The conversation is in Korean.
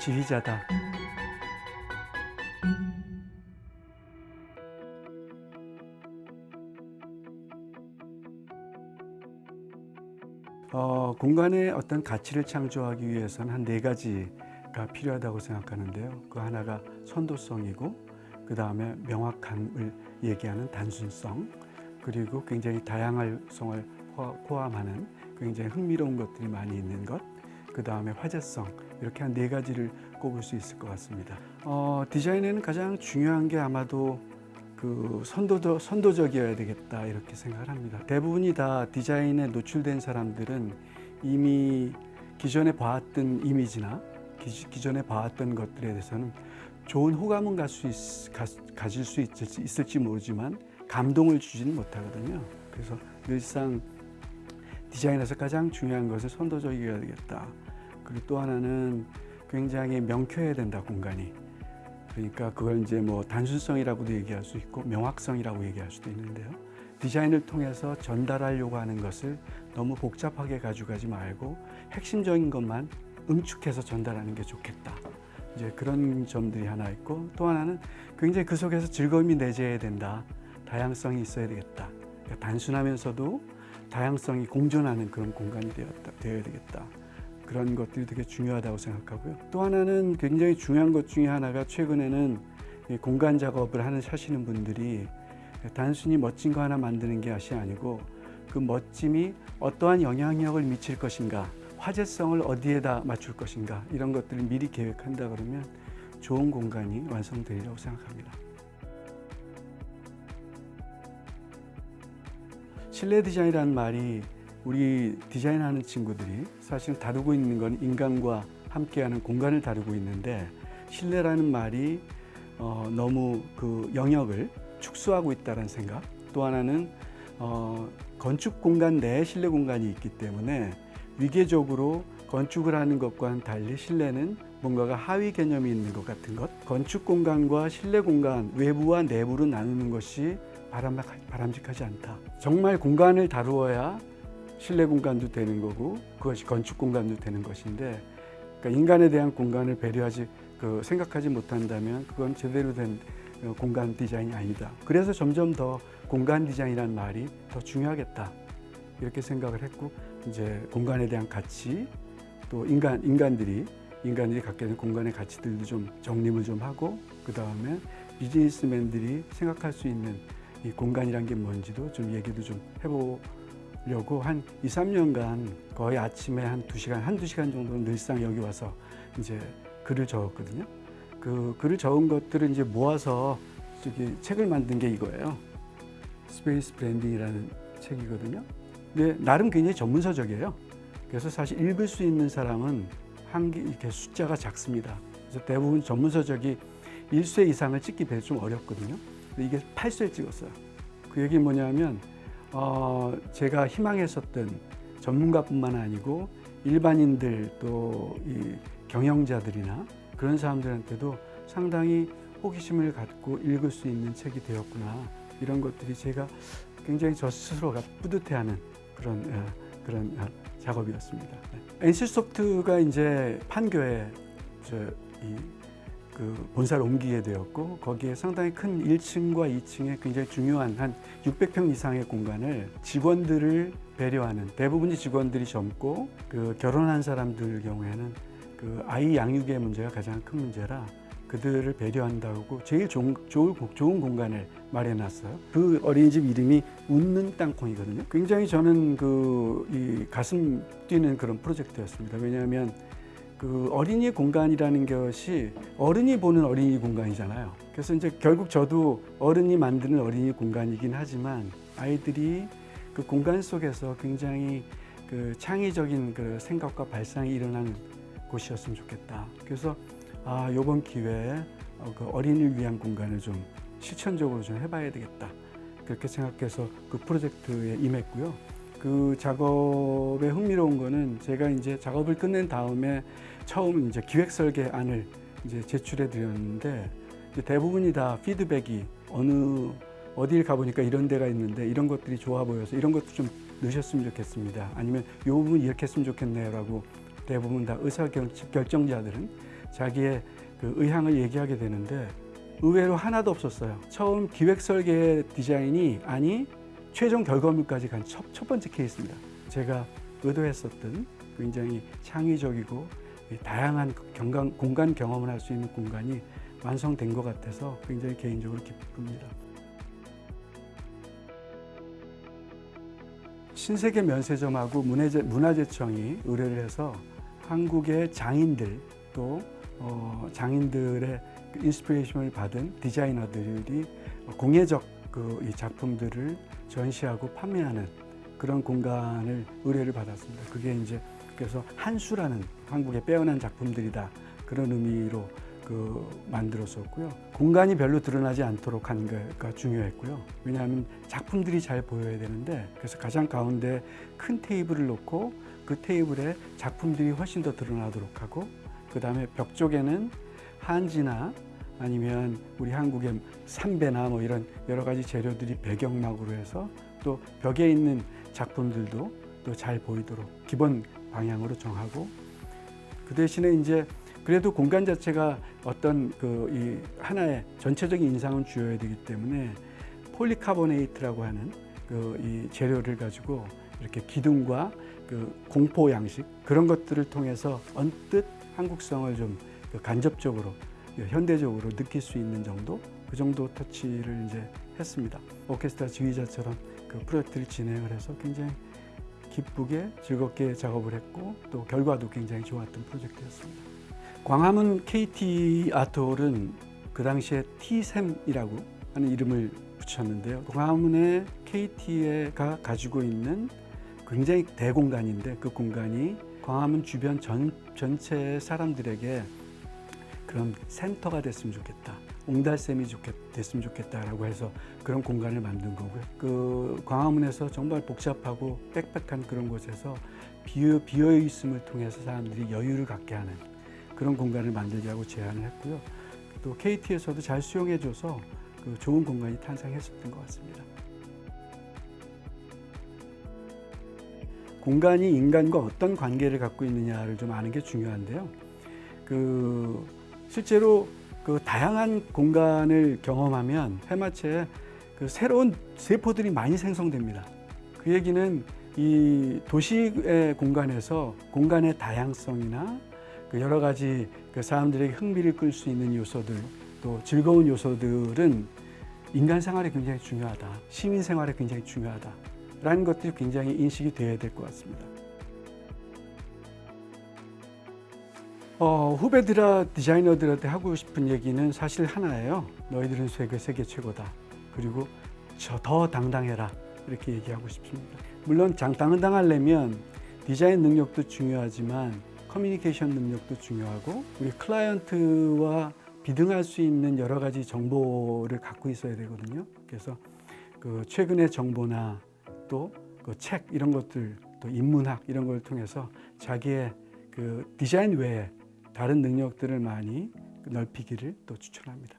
지휘자다. 어, 공간에 어떤 가치를 창조하기 위해서는 한 네 가지가 필요하다고 생각하는데요. 그 하나가 선도성이고 그 다음에 명확함을 얘기하는 단순성 그리고 굉장히 다양성을 포함하는 굉장히 흥미로운 것들이 많이 있는 것, 그 다음에 화제성 이렇게 한 네 가지를 꼽을 수 있을 것 같습니다. 어, 디자인에는 가장 중요한 게 아마도 그 선도적, 선도적이어야 되겠다 이렇게 생각을 합니다. 대부분이 다 디자인에 노출된 사람들은 이미 기존에 봐왔던 이미지나 기, 존에 봐왔던 것들에 대해서는 좋은 호감은 갈수 가질 수 있을지, 있을지 모르지만 감동을 주지는 못하거든요. 그래서 늘상 디자인에서 가장 중요한 것은 선도적이어야 되겠다. 그리고 또 하나는 굉장히 명쾌해야 된다, 공간이. 그러니까 그걸 이제 뭐 단순성이라고도 얘기할 수 있고 명확성이라고 얘기할 수도 있는데요. 디자인을 통해서 전달하려고 하는 것을 너무 복잡하게 가져가지 말고 핵심적인 것만 응축해서 전달하는 게 좋겠다. 이제 그런 점들이 하나 있고 또 하나는 굉장히 그 속에서 즐거움이 내재해야 된다. 다양성이 있어야 되겠다. 그러니까 단순하면서도 다양성이 공존하는 그런 공간이 되었다, 되어야 되겠다. 그런 것들이 되게 중요하다고 생각하고요. 또 하나는 굉장히 중요한 것 중에 하나가 최근에는 공간 작업을 하는 하시는 분들이 단순히 멋진 거 하나 만드는 게 것이 아니고 그 멋짐이 어떠한 영향력을 미칠 것인가 화제성을 어디에다 맞출 것인가 이런 것들을 미리 계획한다 그러면 좋은 공간이 완성되리라고 생각합니다. 실내 디자인이라는 말이 우리 디자인하는 친구들이 사실 다루고 있는 건 인간과 함께하는 공간을 다루고 있는데 실내라는 말이 어, 너무 그 영역을 축소하고 있다는 생각 또 하나는 어, 건축 공간 내에 실내 공간이 있기 때문에 위계적으로 건축을 하는 것과는 달리 실내는 뭔가가 하위 개념이 있는 것 같은 것 건축 공간과 실내 공간 외부와 내부로 나누는 것이 바람직하지 않다 정말 공간을 다루어야 실내 공간도 되는 거고 그것이 건축 공간도 되는 것인데 그러니까 인간에 대한 공간을 배려하지 그 생각하지 못한다면 그건 제대로 된 어, 공간 디자인이 아니다. 그래서 점점 더 공간 디자인이라는 말이 더 중요하겠다 이렇게 생각을 했고 이제 공간에 대한 가치 또 인간 인간들이 인간들이 갖게 된 공간의 가치들도 좀 정립을 좀 하고 그 다음에 비즈니스맨들이 생각할 수 있는 이 공간이란 게 뭔지도 좀 얘기도 좀 해보고 려고 한 2, 3년간 거의 아침에 한 2시간, 한두 시간 정도는 늘상 여기 와서 이제 글을 적었거든요. 그 글을 적은 것들을 이제 모아서 저기 책을 만든 게 이거예요. Space Branding이라는 책이거든요. 근데 나름 굉장히 전문서적이에요. 그래서 사실 읽을 수 있는 사람은 한 개, 이렇게 숫자가 작습니다. 그래서 대부분 전문서적이 1쇄 이상을 찍기 배에 좀 어렵거든요. 이게 8쇄 찍었어요. 그 얘기 뭐냐면 어, 제가 희망했었던 전문가뿐만 아니고 일반인들 또 이 경영자들이나 그런 사람들한테도 상당히 호기심을 갖고 읽을 수 있는 책이 되었구나 이런 것들이 제가 굉장히 저 스스로가 뿌듯해하는 그런 어, 그런 어, 작업이었습니다. 네. NC소프트가 이제 판교에 저이 그 본사를 옮기게 되었고 거기에 상당히 큰 1층과 2층에 굉장히 중요한 한 600평 이상의 공간을 직원들을 배려하는 대부분이 직원들이 젊고 그 결혼한 사람들 경우에는 그 아이 양육의 문제가 가장 큰 문제라 그들을 배려한다고 제일 좋은, 좋은, 공간을 마련했어요. 그 어린이집 이름이 웃는 땅콩이거든요. 굉장히 저는 그 이 가슴 뛰는 그런 프로젝트였습니다. 왜냐하면 그 어린이 공간이라는 것이 어른이 보는 어린이 공간이잖아요. 그래서 이제 결국 저도 어른이 만드는 어린이 공간이긴 하지만 아이들이 그 공간 속에서 굉장히 그 창의적인 그 생각과 발상이 일어나는 곳이었으면 좋겠다. 그래서 아, 요번 기회에 어, 그 어린이를 위한 공간을 좀 실천적으로 좀 해봐야 되겠다. 그렇게 생각해서 그 프로젝트에 임했고요. 그 작업에 흥미로운 거는 제가 이제 작업을 끝낸 다음에 처음 이제 기획 설계안을 이제 제출해 드렸는데 대부분이 다 피드백이 어느 어딜 가보니까 이런 데가 있는데 이런 것들이 좋아 보여서 이런 것도 좀 넣으셨으면 좋겠습니다. 아니면 이 부분 이렇게 했으면 좋겠네요 라고 대부분 다 의사결정자들은 자기의 그 의향을 얘기하게 되는데 의외로 하나도 없었어요. 처음 기획 설계 디자인이 아니 최종 결과물까지 간첫첫 번째 케이스입니다. 제가 의도했었던 굉장히 창의적이고 다양한 경관, 공간 경험을 할 수 있는 공간이 완성된 것 같아서 굉장히 개인적으로 기쁩니다. 신세계 면세점하고 문화재, 문화재청이 의뢰를 해서 한국의 장인들 또 어, 장인들의 그 inspiration을 받은 디자이너들이 공예적 그 이 작품들을 전시하고 판매하는 그런 공간을 의뢰를 받았습니다. 그게 이제 그래서 한수라는 한국의 빼어난 작품들이다 그런 의미로 그 만들었었고요. 공간이 별로 드러나지 않도록 하는 게가 중요했고요. 왜냐하면 작품들이 잘 보여야 되는데 그래서 가장 가운데 큰 테이블을 놓고 그 테이블에 작품들이 훨씬 더 드러나도록 하고 그 다음에 벽 쪽에는 한지나 아니면 우리 한국의 삼배나 뭐 이런 여러 가지 재료들이 배경막으로 해서 또 벽에 있는 작품들도 또 잘 보이도록 기본 방향으로 정하고 그 대신에 이제 그래도 공간 자체가 어떤 그 이 하나의 전체적인 인상을 주어야 되기 때문에 폴리카보네이트라고 하는 그 이 재료를 가지고 이렇게 기둥과 그 공포 양식 그런 것들을 통해서 언뜻 한국성을 좀그 간접적으로 현대적으로 느낄 수 있는 정도 그 정도 터치를 이제 했습니다. 오케스트라 지휘자처럼 그 프로젝트를 진행을 해서 굉장히 기쁘게 즐겁게 작업을 했고 또 결과도 굉장히 좋았던 프로젝트였습니다. 광화문 KT 아트홀은 그 당시에 T샘이라고 하는 이름을 붙였는데요. 광화문의 KT가 가지고 있는 굉장히 대공간인데 그 공간이 광화문 주변 전, 전체 사람들에게 그런 센터가 됐으면 좋겠다. 옹달샘이 좋겠, 됐으면 좋겠다라고 해서 그런 공간을 만든 거고요. 그 광화문에서 정말 복잡하고 빽빽한 그런 곳에서 비어, 비어 있음을 통해서 사람들이 여유를 갖게 하는 그런 공간을 만들자고 제안을 했고요. 또 KT에서도 잘 수용해줘서 그 좋은 공간이 탄생했었던 것 같습니다. 공간이 인간과 어떤 관계를 갖고 있느냐를 좀 아는 게 중요한데요. 그 실제로 그 다양한 공간을 경험하면 해마체에 그 새로운 세포들이 많이 생성됩니다. 그 얘기는 이 도시의 공간에서 공간의 다양성이나 그 여러 가지 그 사람들에게 흥미를 끌 수 있는 요소들 또 즐거운 요소들은 인간 생활에 굉장히 중요하다. 시민 생활에 굉장히 중요하다. 라는 것들이 굉장히 인식이 되어야 될 것 같습니다. 어, 후배들아 디자이너들한테 하고 싶은 얘기는 사실 하나예요. 너희들은 세계 세계 최고다. 그리고 저 더 당당해라. 이렇게 얘기하고 싶습니다. 물론 장 당당하려면 디자인 능력도 중요하지만 커뮤니케이션 능력도 중요하고 우리 클라이언트와 비등할 수 있는 여러 가지 정보를 갖고 있어야 되거든요. 그래서 그 최근의 정보나 또 그 책 이런 것들 또 인문학 이런 걸 통해서 자기의 그 디자인 외에 다른 능력들을 많이 넓히기를 또 추천합니다.